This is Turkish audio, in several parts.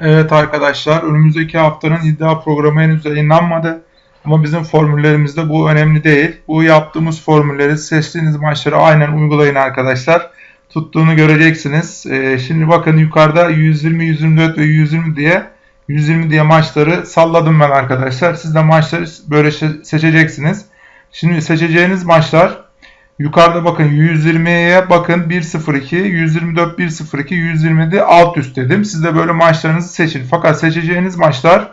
Evet arkadaşlar önümüzdeki haftanın iddia programı henüz yayınlanmadı. Ama bizim formüllerimizde bu önemli değil. Bu yaptığımız formülleri seçtiğiniz maçlara aynen uygulayın arkadaşlar. Tuttuğunu göreceksiniz. Ee, şimdi bakın yukarıda 120, 124 ve 120 diye 120 diye maçları salladım ben arkadaşlar. Siz de maçları böyle seçeceksiniz. Şimdi seçeceğiniz maçlar yukarıda bakın 120'ye bakın 1.02, 124 1.02, 120'de alt üst dedim. Siz de böyle maçlarınızı seçin. Fakat seçeceğiniz maçlar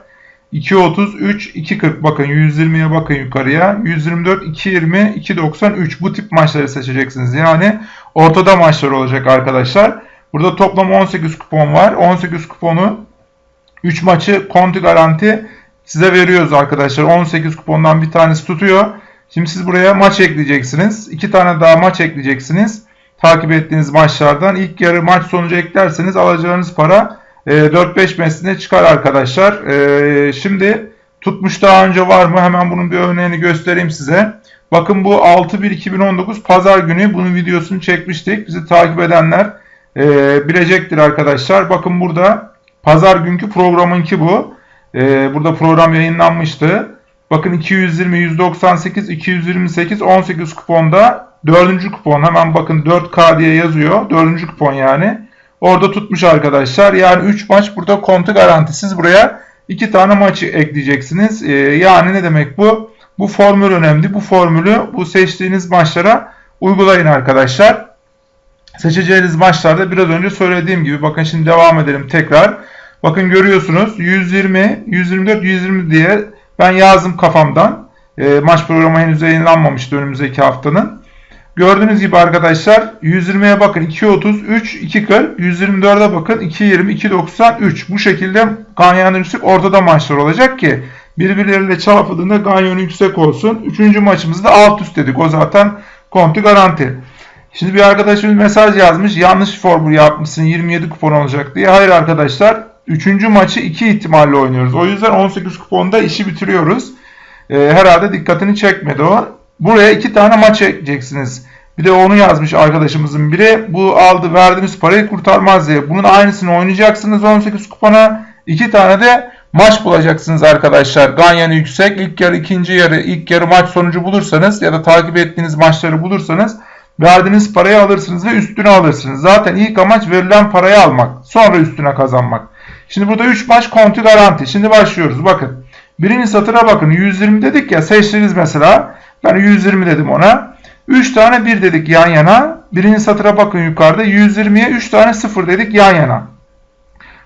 2.33, 2.40 bakın 120'ye bakın yukarıya. 124, 2.20, 2.93 bu tip maçları seçeceksiniz. Yani ortada maçlar olacak arkadaşlar. Burada toplam 18 kupon var. 18 kuponu 3 maçı konti garanti size veriyoruz arkadaşlar. 18 kupondan bir tanesi tutuyor. Şimdi siz buraya maç ekleyeceksiniz. 2 tane daha maç ekleyeceksiniz. Takip ettiğiniz maçlardan. ilk yarı maç sonucu eklerseniz alacağınız para 4-5 e, mesline çıkar arkadaşlar. E, şimdi tutmuş daha önce var mı? Hemen bunun bir örneğini göstereyim size. Bakın bu 6-1-2019 pazar günü bunun videosunu çekmiştik. Bizi takip edenler e, bilecektir arkadaşlar. Bakın burada pazar günkü programınki bu. Burada program yayınlanmıştı. Bakın 220, 198, 228, 18 kuponda 4. kupon. Hemen bakın 4K diye yazıyor. 4. kupon yani. Orada tutmuş arkadaşlar. Yani 3 maç burada kontu garantisiz. Buraya 2 tane maçı ekleyeceksiniz. Ee, yani ne demek bu? Bu formül önemli. Bu formülü bu seçtiğiniz maçlara uygulayın arkadaşlar. Seçeceğiniz maçlarda biraz önce söylediğim gibi bakın şimdi devam edelim tekrar. Bakın görüyorsunuz 120, 124, 120 diye ben yazdım kafamdan. E, maç programı henüz yayınlanmamıştı önümüzdeki haftanın. Gördüğünüz gibi arkadaşlar 120'ye bakın 2.33, 2.40, 124'e bakın 2.20, 2.93. Bu şekilde ganyanın yüksek ortada maçlar olacak ki birbirleriyle çarpıldığında ganyanın yüksek olsun. Üçüncü maçımızda alt üst dedik. O zaten konti garanti. Şimdi bir arkadaşımız mesaj yazmış. Yanlış formül yapmışsın 27 kupon olacak diye. Hayır arkadaşlar. Üçüncü maçı iki ihtimalle oynuyoruz. O yüzden 18 kuponda işi bitiriyoruz. Ee, herhalde dikkatini çekmedi o. Buraya iki tane maç ekleyeceksiniz. Bir de onu yazmış arkadaşımızın biri. Bu aldı verdiğimiz parayı kurtarmaz diye. Bunun aynısını oynayacaksınız 18 kupona. İki tane de maç bulacaksınız arkadaşlar. Ganyanı yüksek. İlk yarı, ikinci yarı, ilk yarı maç sonucu bulursanız ya da takip ettiğiniz maçları bulursanız verdiğiniz parayı alırsınız ve üstüne alırsınız. Zaten ilk amaç verilen parayı almak. Sonra üstüne kazanmak. Şimdi burada 3 maç konti garanti. Şimdi başlıyoruz. Bakın. Birinci satıra bakın. 120 dedik ya. Seçtiniz mesela. Ben 120 dedim ona. 3 tane 1 dedik yan yana. Birinci satıra bakın yukarıda. 120'ye 3 tane 0 dedik yan yana.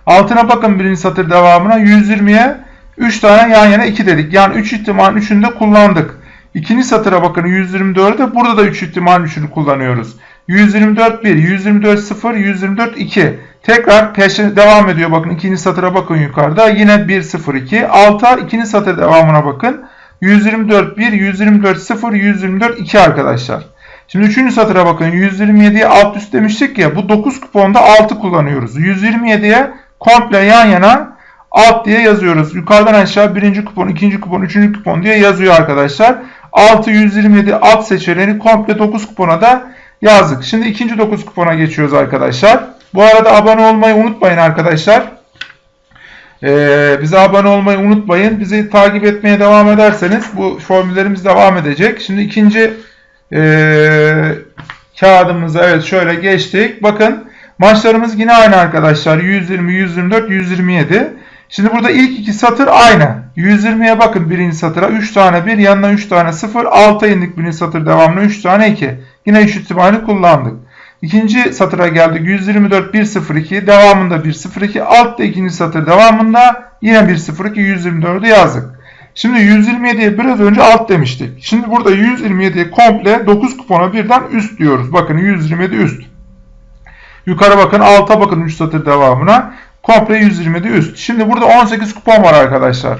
Altına bakın birinci satır devamına. 120'ye 3 tane yan yana 2 dedik. Yani 3 ihtimalin 3'ünü de kullandık. İkinci satıra bakın 124'de burada da 3 ihtimalin 3'ünü kullanıyoruz. 124 1, 124 0, 124 2. Tekrar peşin devam ediyor. Bakın ikinci satıra bakın yukarıda. Yine 1 0 2. Alta ikinci satır devamına bakın. 124 1, 124 0, 124 2 arkadaşlar. Şimdi üçüncü satıra bakın. 127'ye alt üst demiştik ya. Bu 9 kuponda 6 kullanıyoruz. 127'ye komple yan yana alt diye yazıyoruz. Yukarıdan aşağı birinci kupon, ikinci kupon, üçüncü kupon diye yazıyor arkadaşlar. 6, 127 alt seçeneğini komple 9 kupona da yazdık. Şimdi ikinci 9 kupona geçiyoruz arkadaşlar. Bu arada abone olmayı unutmayın arkadaşlar. Ee, bize abone olmayı unutmayın. Bizi takip etmeye devam ederseniz bu formüllerimiz devam edecek. Şimdi ikinci e, kağıdımıza evet şöyle geçtik. Bakın maçlarımız yine aynı arkadaşlar. 120, 124, 127. Şimdi burada ilk iki satır aynı. 120'ye bakın birinci satıra. 3 tane 1 yanına 3 tane 0. Alta indik birinci satır devamlı 3 tane 2. Yine 3 ihtimali kullandık. İkinci satıra geldik. 124 102 devamında 102 altta ikinci satır devamında yine 102 124'ü yazdık. Şimdi 127'ye biraz önce alt demiştik. Şimdi burada 127'ye komple 9 kupona birden üst diyoruz. Bakın 127 üst. Yukarı bakın alta bakın 3 satır devamına. Komple 127 üst. Şimdi burada 18 kupon var arkadaşlar.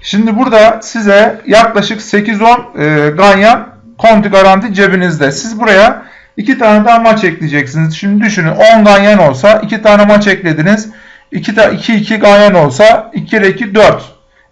Şimdi burada size yaklaşık 8-10 e, ganyan konti garanti cebinizde. Siz buraya 2 tane daha maç ekleyeceksiniz. Şimdi düşünün 10 ganyan olsa 2 tane maç eklediniz. 2 2 2 ganyan olsa 2 ile 2 4.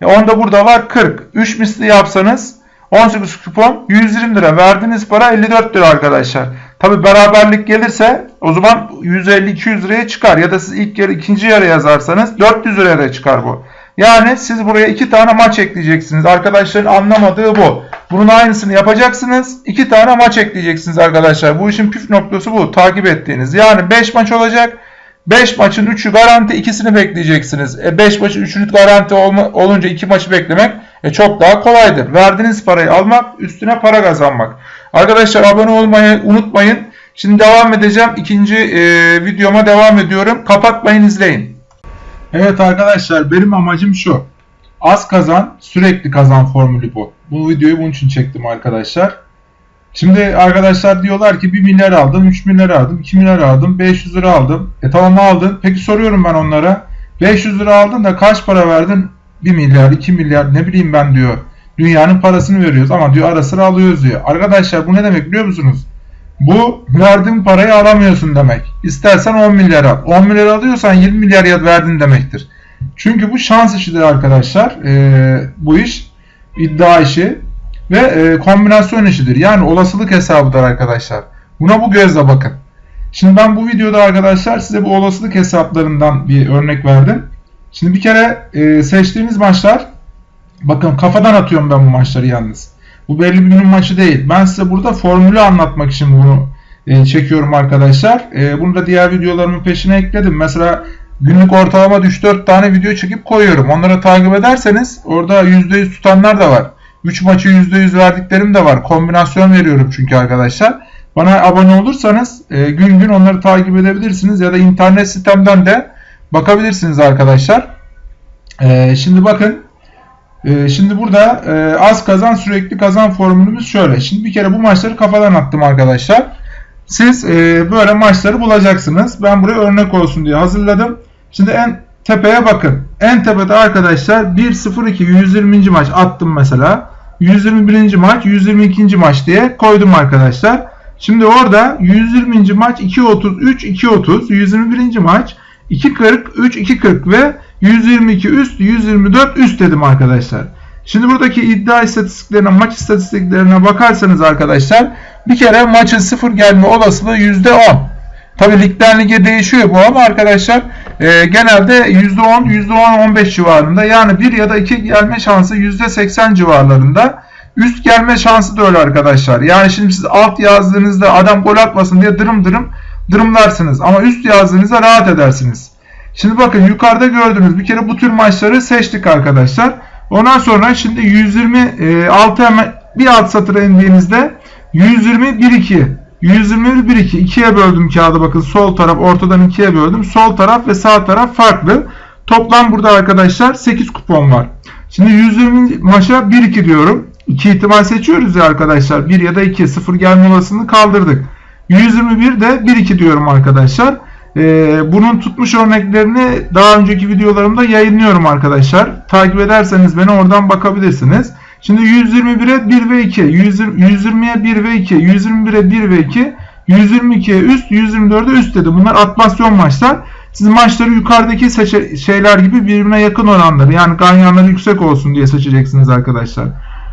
E onda burada var 40. 3 misli yapsanız 18 kupon 120 lira. Verdiğiniz para 54 lira arkadaşlar. Tabi beraberlik gelirse o zaman 150-200 liraya çıkar. Ya da siz ilk yarı ikinci yarı yazarsanız 400 liraya çıkar bu. Yani siz buraya iki tane maç ekleyeceksiniz. Arkadaşların anlamadığı bu. Bunun aynısını yapacaksınız. iki tane maç ekleyeceksiniz arkadaşlar. Bu işin püf noktası bu. Takip ettiğiniz. Yani 5 maç olacak. 5 maçın 3'ü garanti ikisini bekleyeceksiniz. 5 e maçın 3'ünü garanti olma, olunca 2 maçı beklemek e, çok daha kolaydır. Verdiğiniz parayı almak üstüne para kazanmak. Arkadaşlar abone olmayı unutmayın. Şimdi devam edeceğim. İkinci e, videoma devam ediyorum. Kapatmayın izleyin. Evet arkadaşlar benim amacım şu. Az kazan sürekli kazan formülü bu. Bu videoyu bunun için çektim arkadaşlar. Şimdi arkadaşlar diyorlar ki 1 milyar aldım, 3 milyar aldım, 2 milyar aldım, 500 lira aldım. E tamam aldın. Peki soruyorum ben onlara. 500 lira aldın da kaç para verdin? 1 milyar, 2 milyar ne bileyim ben diyor. Dünyanın parasını veriyoruz ama diyor ara sıra alıyoruz diyor. Arkadaşlar bu ne demek biliyor musunuz? Bu verdiğin parayı alamıyorsun demek. İstersen 10 milyar al. 10 milyar alıyorsan 20 milyar ya verdin demektir. Çünkü bu şans işidir arkadaşlar. Ee, bu iş iddia işi ve e, kombinasyon işidir. Yani olasılık hesabıdır arkadaşlar. Buna bu gözle bakın. Şimdi ben bu videoda arkadaşlar size bu olasılık hesaplarından bir örnek verdim. Şimdi bir kere e, seçtiğiniz maçlar bakın kafadan atıyorum ben bu maçları yalnız. Bu belli bir günün maçı değil. Ben size burada formülü anlatmak için bunu e, çekiyorum arkadaşlar. E, bunu da diğer videolarımın peşine ekledim. Mesela günlük ortalama 3-4 tane video çekip koyuyorum. Onları takip ederseniz orada %100 tutanlar da var. 3 maçı %100 verdiklerim de var. Kombinasyon veriyorum çünkü arkadaşlar. Bana abone olursanız e, gün gün onları takip edebilirsiniz ya da internet sitemden de bakabilirsiniz arkadaşlar. E, şimdi bakın e, şimdi burada e, az kazan sürekli kazan formülümüz şöyle. Şimdi bir kere bu maçları kafadan attım arkadaşlar. Siz e, böyle maçları bulacaksınız. Ben buraya örnek olsun diye hazırladım. Şimdi en tepeye bakın. En tepede arkadaşlar 1-0-2 120. maç attım mesela. 121. maç 122. maç diye koydum arkadaşlar. Şimdi orada 120. maç 2.33 2.30 121. maç 2.40 3 2.40 ve 122 üst 124 üst dedim arkadaşlar. Şimdi buradaki iddia istatistiklerine maç istatistiklerine bakarsanız arkadaşlar bir kere maçın sıfır gelme olasılığı %10. Tabi ligden lige değişiyor bu ama arkadaşlar e, genelde %10, %10-15 civarında yani 1 ya da 2 gelme şansı %80 civarlarında. Üst gelme şansı da öyle arkadaşlar. Yani şimdi siz alt yazdığınızda adam gol atmasın diye dırım dırım dırımlarsınız. Ama üst yazdığınızda rahat edersiniz. Şimdi bakın yukarıda gördüğünüz bir kere bu tür maçları seçtik arkadaşlar. Ondan sonra şimdi 126 hemen bir alt satıra indiğinizde 120 1 2 121 1 2 2'ye böldüm kağıdı bakın sol taraf ortadan 2'ye böldüm. Sol taraf ve sağ taraf farklı. Toplam burada arkadaşlar 8 kupon var. Şimdi 120 maça 1 2 diyorum. 2 ihtimal seçiyoruz ya arkadaşlar. 1 ya da 2 0 gelme olasılığını kaldırdık. 121 de 1 2 diyorum arkadaşlar. Ee, bunun tutmuş örneklerini daha önceki videolarımda yayınlıyorum arkadaşlar. Takip ederseniz beni oradan bakabilirsiniz. Şimdi 121'e 1 ve 2, 120'ye 1 ve 2, 121'e 1 ve 2, 122'ye üst, 124'e üst dedi. Bunlar atmasyon maçlar. Siz maçları yukarıdaki şeyler gibi birbirine yakın olanları yani ganyanları yüksek olsun diye seçeceksiniz arkadaşlar.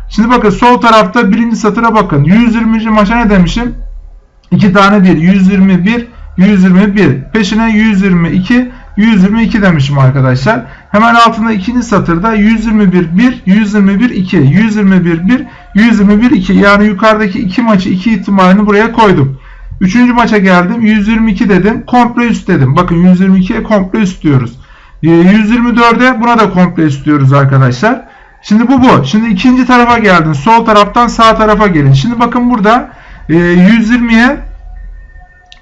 Şimdi bakın sol tarafta birinci satıra bakın. 120. maça ne demişim? 2 tane 1. 121, 121. Peşine 122, 122 demişim arkadaşlar. Hemen altında ikinci satırda 121 1, 121 2, 121 1, 121 2. Yani yukarıdaki iki maçı iki ihtimalini buraya koydum. Üçüncü maça geldim. 122 dedim. Komple üst dedim. Bakın 122'ye komple üst diyoruz. 124'e ee, buna da komple üst diyoruz arkadaşlar. Şimdi bu bu. Şimdi ikinci tarafa geldin. Sol taraftan sağ tarafa gelin. Şimdi bakın burada 120'ye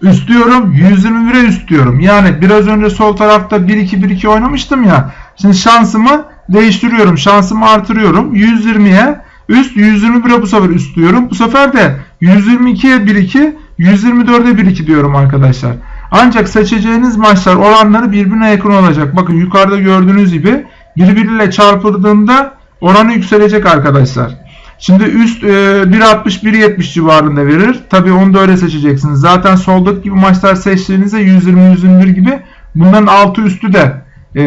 üst diyorum. 121'e üst diyorum. Yani biraz önce sol tarafta 1-2-1-2 oynamıştım ya. Şimdi şansımı değiştiriyorum. Şansımı artırıyorum. 120'ye üst 121'e bu sefer üst diyorum. Bu sefer de 122'ye 1-2 124'e 1-2 diyorum arkadaşlar. Ancak seçeceğiniz maçlar oranları birbirine yakın olacak. Bakın yukarıda gördüğünüz gibi birbiriyle çarpıldığında oranı yükselecek arkadaşlar. Şimdi üst e, 1.60-1.70 civarında verir. Tabi onu da öyle seçeceksiniz. Zaten soldaki gibi maçlar seçtiğinizde 120-121 gibi bunların altı üstü de e,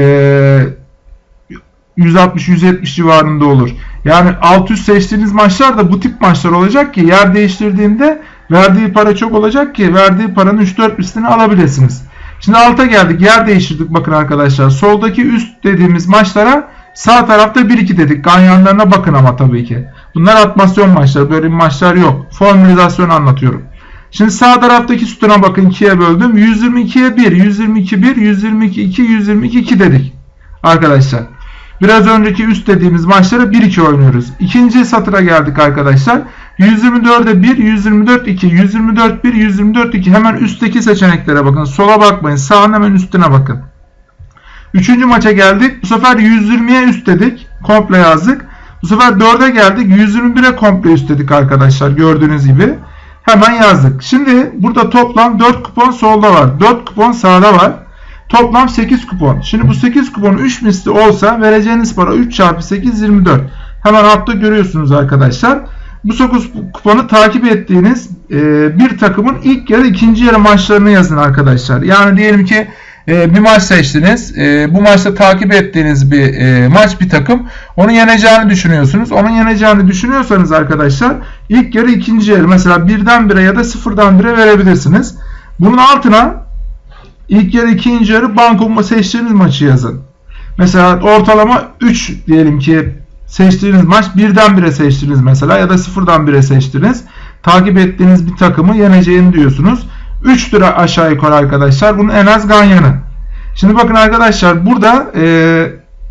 160-170 civarında olur. Yani alt üst seçtiğiniz maçlar da bu tip maçlar olacak ki yer değiştirdiğinde Verdiği para çok olacak ki verdiği paranın 3-4 mislini alabilirsiniz. Şimdi alta geldik. Yer değiştirdik bakın arkadaşlar. Soldaki üst dediğimiz maçlara sağ tarafta 1-2 dedik. Ganyanlarına bakın ama tabii ki. Bunlar atmasyon maçları. Böyle maçlar yok. Formülizasyon anlatıyorum. Şimdi sağ taraftaki sütuna bakın 2'ye böldüm. 122'ye 1, 122 1, 122 2, 122 2 dedik. Arkadaşlar. Biraz önceki üst dediğimiz maçlara 1-2 oynuyoruz. İkinci satıra geldik arkadaşlar. 124'e 1, 124 2, 124 1, 124 2. Hemen üstteki seçeneklere bakın. Sola bakmayın. Sağın hemen üstüne bakın. Üçüncü maça geldik. Bu sefer 120'ye üst dedik. Komple yazdık. Bu sefer 4'e geldik. 121'e komple üst dedik arkadaşlar. Gördüğünüz gibi. Hemen yazdık. Şimdi burada toplam 4 kupon solda var. 4 kupon sağda var. Toplam 8 kupon. Şimdi bu 8 kupon 3 misli olsa vereceğiniz para 3 çarpı 8 24. Hemen altta görüyorsunuz arkadaşlar. Bu 9 kuponu takip ettiğiniz e, bir takımın ilk yarı ikinci yarı maçlarını yazın arkadaşlar. Yani diyelim ki e, bir maç seçtiniz. E, bu maçta takip ettiğiniz bir e, maç bir takım. Onun yeneceğini düşünüyorsunuz. Onun yeneceğini düşünüyorsanız arkadaşlar ilk yarı ikinci yarı mesela birden bire ya da sıfırdan bire verebilirsiniz. Bunun altına ilk yarı ikinci yarı banko seçtiğiniz maçı yazın. Mesela ortalama 3 diyelim ki seçtiğiniz maç birden bire seçtiniz mesela ya da sıfırdan bire seçtiniz. Takip ettiğiniz bir takımı yeneceğini diyorsunuz. 3 lira aşağı yukarı arkadaşlar. Bunun en az ganyanı. Şimdi bakın arkadaşlar burada e,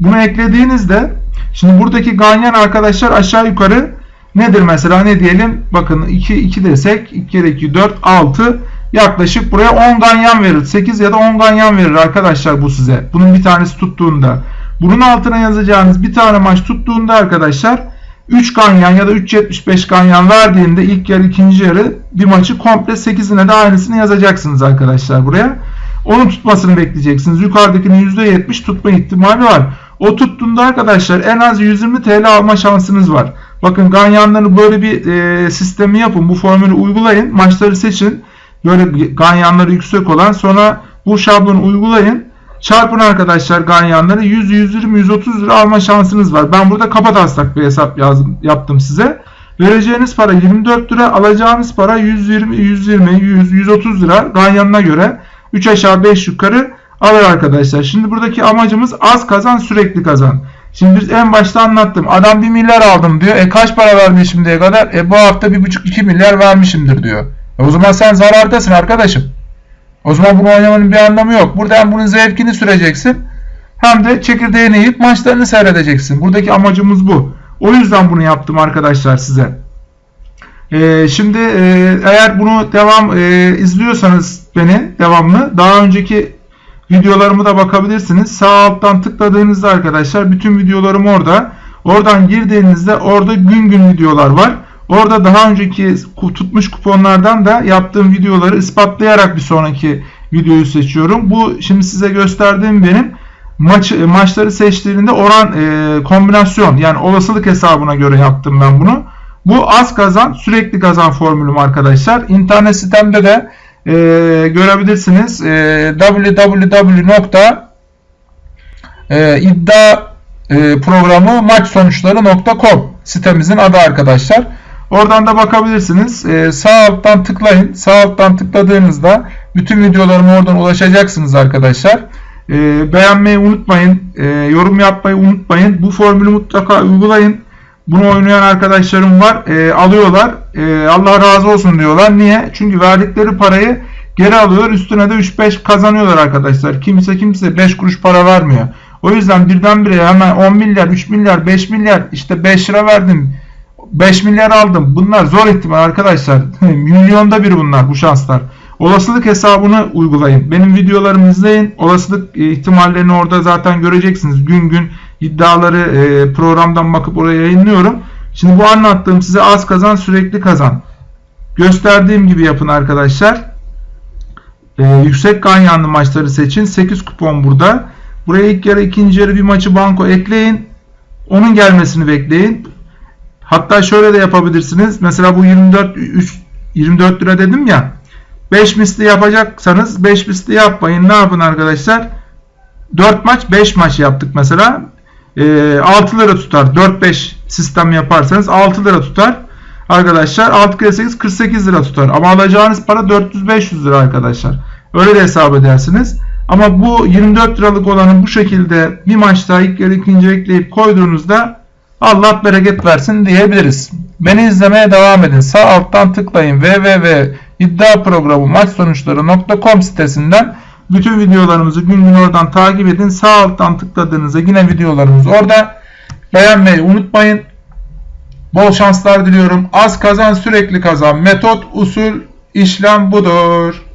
bunu eklediğinizde şimdi buradaki ganyan arkadaşlar aşağı yukarı nedir mesela ne diyelim bakın 2, 2 desek 2 kere 2 4 6 yaklaşık buraya 10 ganyan verir. 8 ya da 10 ganyan verir arkadaşlar bu size. Bunun bir tanesi tuttuğunda. Bunun altına yazacağınız bir tane maç tuttuğunda arkadaşlar 3 ganyan ya da 3.75 ganyan verdiğinde ilk yarı ikinci yarı bir maçı komple 8'ine de aynısını yazacaksınız arkadaşlar buraya. Onun tutmasını bekleyeceksiniz. Yukarıdakinin %70 tutma ihtimali var. O tuttuğunda arkadaşlar en az 120 TL alma şansınız var. Bakın ganyanları böyle bir e, sistemi yapın. Bu formülü uygulayın. Maçları seçin. Böyle ganyanları yüksek olan sonra bu şablonu uygulayın. Çarpın arkadaşlar ganyanları 100, 120, 130 lira alma şansınız var. Ben burada kapat taslak bir hesap yazdım, yaptım size. Vereceğiniz para 24 lira, alacağınız para 120, 120, 100, 130 lira ganyanına göre 3 aşağı 5 yukarı alır arkadaşlar. Şimdi buradaki amacımız az kazan sürekli kazan. Şimdi biz en başta anlattım. Adam 1 milyar aldım diyor. E kaç para verdi şimdiye kadar? E bu hafta 1,5-2 milyar vermişimdir diyor. E o zaman sen zarardasın arkadaşım. O zaman bunu oynamanın bir anlamı yok. Burada hem bunun zevkini süreceksin hem de çekirdeğini yiyip maçlarını seyredeceksin. Buradaki amacımız bu. O yüzden bunu yaptım arkadaşlar size. Ee, şimdi e, eğer bunu devam e, izliyorsanız beni devamlı daha önceki videolarımı da bakabilirsiniz. Sağ alttan tıkladığınızda arkadaşlar bütün videolarım orada. Oradan girdiğinizde orada gün gün videolar var. Orada daha önceki tutmuş kuponlardan da yaptığım videoları ispatlayarak bir sonraki videoyu seçiyorum. Bu şimdi size gösterdiğim benim maç maçları seçtiğinde oran e, kombinasyon yani olasılık hesabına göre yaptım ben bunu. Bu az kazan sürekli kazan formülüm arkadaşlar. İnternet sitemde de e, görebilirsiniz. E, www.iddia e, programı maç sonuçları.com sitemizin adı arkadaşlar. Oradan da bakabilirsiniz. Ee, sağ alttan tıklayın. Sağ alttan tıkladığınızda bütün videolarıma oradan ulaşacaksınız arkadaşlar. Ee, beğenmeyi unutmayın. Ee, yorum yapmayı unutmayın. Bu formülü mutlaka uygulayın. Bunu oynayan arkadaşlarım var. E, alıyorlar. E, Allah razı olsun diyorlar. Niye? Çünkü verdikleri parayı geri alıyorlar. Üstüne de 3-5 kazanıyorlar arkadaşlar. Kimse kimse 5 kuruş para vermiyor. O yüzden birdenbire hemen 10 milyar, 3 milyar, 5 milyar işte 5 lira verdim 5 milyar aldım. Bunlar zor ihtimal arkadaşlar. Milyonda bir bunlar bu şanslar. Olasılık hesabını uygulayın. Benim videolarımı izleyin. Olasılık e, ihtimallerini orada zaten göreceksiniz. Gün gün iddiaları e, programdan bakıp oraya yayınlıyorum. Şimdi bu anlattığım size az kazan sürekli kazan. Gösterdiğim gibi yapın arkadaşlar. Ee, yüksek ganyanlı maçları seçin. 8 kupon burada. Buraya ilk yarı ikinci yarı bir maçı banko ekleyin. Onun gelmesini bekleyin. Hatta şöyle de yapabilirsiniz. Mesela bu 24 3, 24 lira dedim ya. 5 misli yapacaksanız 5 misli yapmayın. Ne yapın arkadaşlar? 4 maç 5 maç yaptık mesela. E, 6 lira tutar. 4-5 sistem yaparsanız 6 lira tutar. arkadaşlar 6 kere 8 48 lira tutar. Ama alacağınız para 400-500 lira arkadaşlar. Öyle de hesap edersiniz. Ama bu 24 liralık olanı bu şekilde bir maçta ilk yarı ikinci ekleyip koyduğunuzda Allah bereket versin diyebiliriz. Beni izlemeye devam edin. Sağ alttan tıklayın www.iddiaprogramu sitesinden bütün videolarımızı gün gün oradan takip edin. Sağ alttan tıkladığınızda yine videolarımız orada. Beğenmeyi unutmayın. Bol şanslar diliyorum. Az kazan sürekli kazan. Metot, usul, işlem budur.